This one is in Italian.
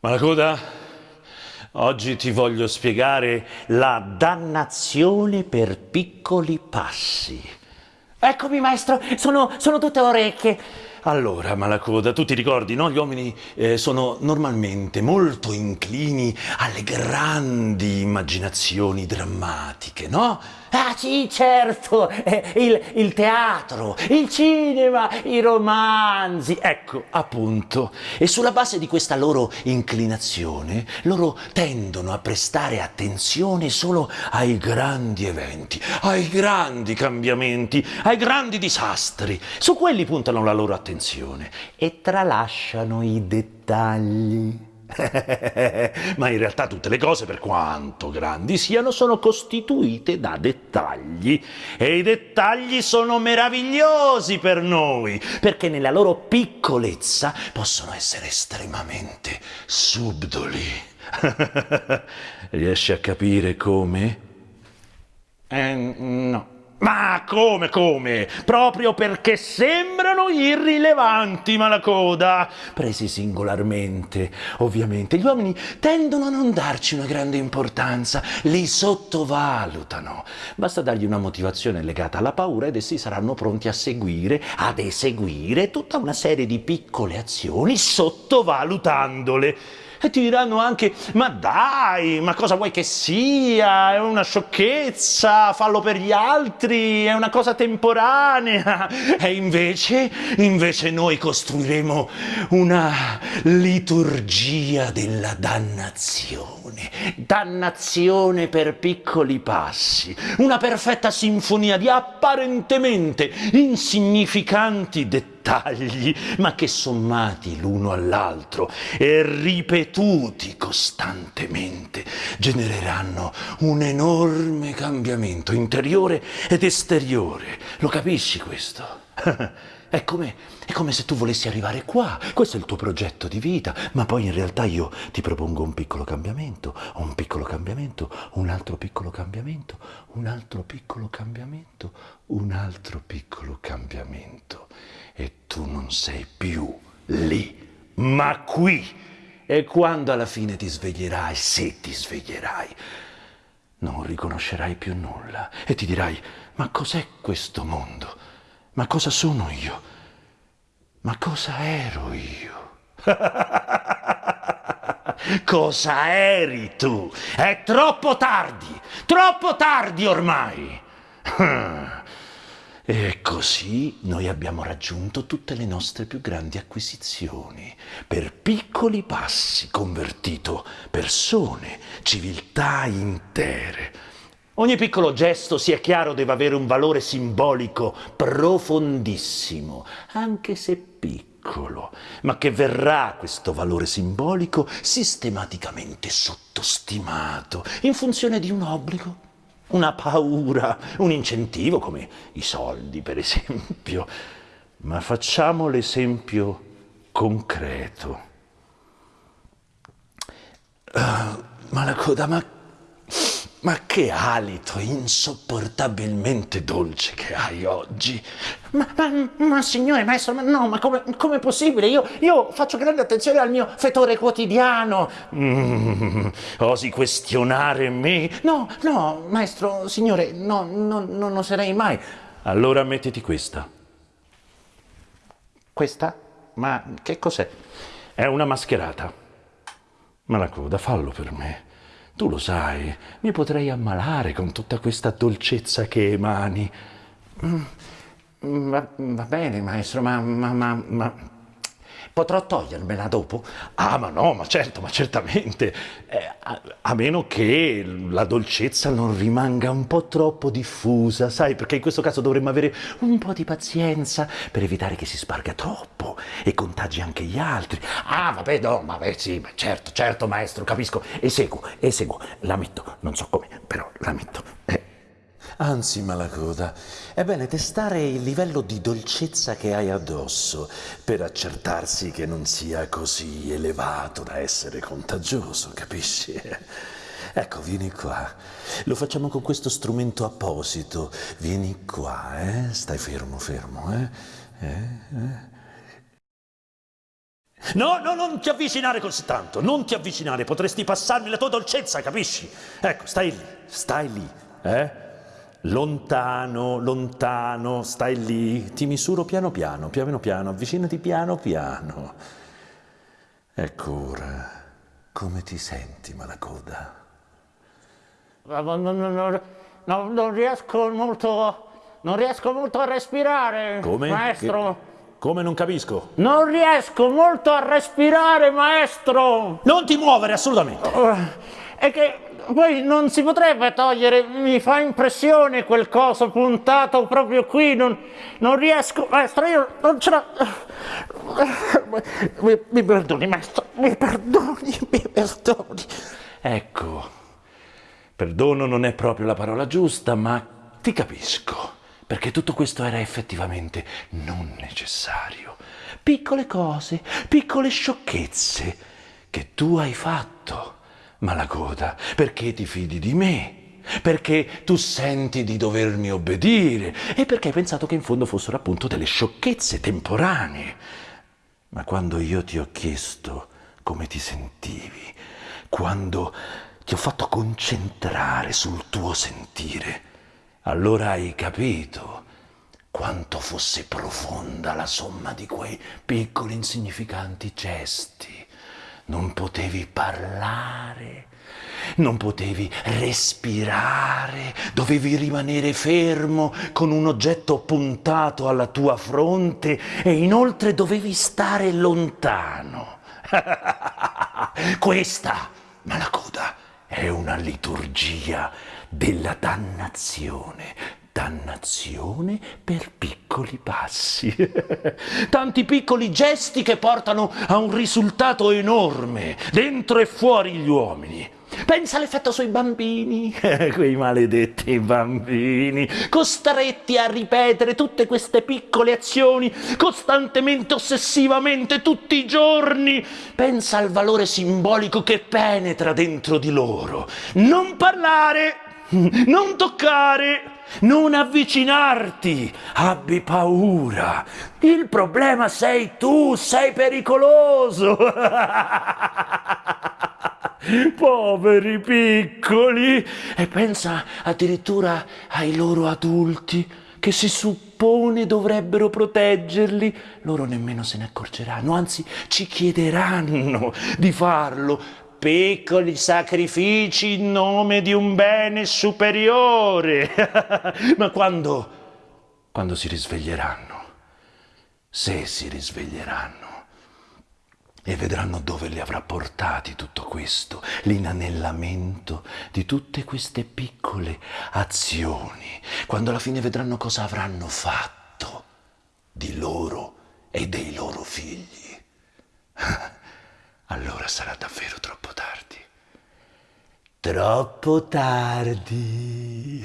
Malacoda, oggi ti voglio spiegare la dannazione per piccoli passi. Eccomi, maestro, sono, sono tutte orecchie. Allora, Malacoda, tu ti ricordi, no? Gli uomini eh, sono normalmente molto inclini alle grandi immaginazioni drammatiche, no? Ah sì, certo, eh, il, il, teatro, il cinema, i romanzi. Ecco, appunto. E sulla base di questa loro inclinazione, loro tendono a prestare attenzione solo ai grandi eventi, ai grandi cambiamenti, ai grandi disastri. Su quelli puntano la loro attenzione e tralasciano i dettagli. Ma in realtà tutte le cose, per quanto grandi siano, sono costituite da dettagli. E i dettagli sono meravigliosi per noi, perché nella loro piccolezza possono essere estremamente subdoli. Riesci a capire come? Eh, no. Ma come, come? Proprio perché sembrano irrilevanti, Malacoda. Presi singolarmente, ovviamente, gli uomini tendono a non darci una grande importanza, li sottovalutano. Basta dargli una motivazione legata alla paura ed essi saranno pronti a seguire, ad eseguire tutta una serie di piccole azioni sottovalutandole e ti diranno anche ma dai, ma cosa vuoi che sia? È una sciocchezza, fallo per gli altri, è una cosa temporanea. E invece, invece noi costruiremo una liturgia della dannazione, dannazione per piccoli passi, una perfetta sinfonia di apparentemente insignificanti dettagli, ma che sommati l'uno all'altro e ripetuti costantemente genereranno un enorme cambiamento interiore ed esteriore. Lo capisci questo? È come, è come, se tu volessi arrivare qua, questo è il tuo progetto di vita, ma poi in realtà io ti propongo un piccolo cambiamento, un piccolo cambiamento, un altro piccolo cambiamento, un altro piccolo cambiamento, un altro piccolo cambiamento e tu non sei più lì, ma qui. E quando alla fine ti sveglierai, se ti sveglierai, non riconoscerai più nulla e ti dirai, ma cos'è questo mondo? Ma cosa sono io? Ma cosa ero io? cosa eri tu? È troppo tardi, troppo tardi ormai. E così noi abbiamo raggiunto tutte le nostre più grandi acquisizioni, per piccoli passi convertito persone, civiltà intere. Ogni piccolo gesto, sia chiaro, deve avere un valore simbolico profondissimo, anche se piccolo, ma che verrà questo valore simbolico sistematicamente sottostimato in funzione di un obbligo una paura, un incentivo come i soldi per esempio, ma facciamo l'esempio concreto. Uh, ma la coda, ma ma che alito insopportabilmente dolce che hai oggi! Ma, ma, ma signore maestro, ma no, ma come è possibile? Io, io, faccio grande attenzione al mio fetore quotidiano. Mm, osi questionare me? No, no, maestro, signore, no, no, non oserei mai. Allora mettiti questa. Questa? Ma che cos'è? È una mascherata. Ma la coda, fallo per me. Tu lo sai, mi potrei ammalare con tutta questa dolcezza che emani. Mm, va, va bene, maestro, ma, ma, ma, ma Potrò togliermela dopo? Ah, ma no, ma certo, ma certamente. Eh, a, a, meno che la dolcezza non rimanga un po' troppo diffusa, sai, perché in questo caso dovremmo avere un po' di pazienza per evitare che si sparga troppo e contagi anche gli altri. Ah, vabbè, no, vabbè, sì, certo, certo, maestro, capisco. Eseguo, eseguo, la metto, non so come, però la metto. Anzi, Malacoda, è bene testare il livello di dolcezza che hai addosso per accertarsi che non sia così elevato da essere contagioso, capisci? Ecco, vieni qua. Lo facciamo con questo strumento apposito. Vieni qua, eh? Stai fermo, fermo, eh? eh? eh? No, no, non ti avvicinare così tanto, non ti avvicinare, potresti passarmi la tua dolcezza, capisci? Ecco, stai lì, stai lì, eh? Lontano, lontano, stai lì, ti misuro piano piano, piano piano, avvicinati piano piano. Ecco ora, come ti senti, Malacoda? Non, non- non- non- riesco molto. Non riesco molto a respirare, Come? maestro. Che- come non capisco? Non riesco molto a respirare, maestro. Non ti muovere assolutamente. È che poi non si potrebbe togliere, mi fa impressione quel coso puntato proprio qui, non, non riesco, maestro, io non ce la... Mi, mi perdoni, maestro, mi perdoni, mi perdoni. Ecco, perdono non è proprio la parola giusta, ma ti capisco, perché tutto questo era effettivamente non necessario. Piccole cose, piccole sciocchezze che tu hai fatto, Malacoda, perché ti fidi di me. Perché tu senti di dovermi obbedire e perché hai pensato che in fondo fossero appunto delle sciocchezze temporanee. Ma quando io ti ho chiesto come ti sentivi, quando ti ho fatto concentrare sul tuo sentire, allora hai capito quanto fosse profonda la somma di quei piccoli insignificanti gesti. Non potevi parlare, non potevi respirare, dovevi rimanere fermo con un oggetto puntato alla tua fronte e inoltre dovevi stare lontano. Questa, Malacoda, è una liturgia della dannazione. Dannazione per piccoli passi. Tanti piccoli gesti che portano a un risultato enorme, dentro e fuori gli uomini. Pensa all'effetto sui bambini, quei maledetti bambini, costretti a ripetere tutte queste piccole azioni costantemente, ossessivamente, tutti i giorni. Pensa al valore simbolico che penetra dentro di loro. Non parlare, non toccare, non avvicinarti, abbi paura. Il problema sei tu, sei pericoloso. Poveri piccoli! E pensa addirittura ai loro adulti che si suppone dovrebbero proteggerli. Loro nemmeno se ne accorgeranno, anzi ci chiederanno di farlo. Piccoli sacrifici in nome di un bene superiore. Ma quando, quando si risveglieranno, se si risveglieranno, e vedranno dove li avrà portati tutto questo, l'inanellamento di tutte queste piccole azioni, quando alla fine vedranno cosa avranno fatto di loro e dei loro figli. Allora sarà davvero troppo. Troppo tardi.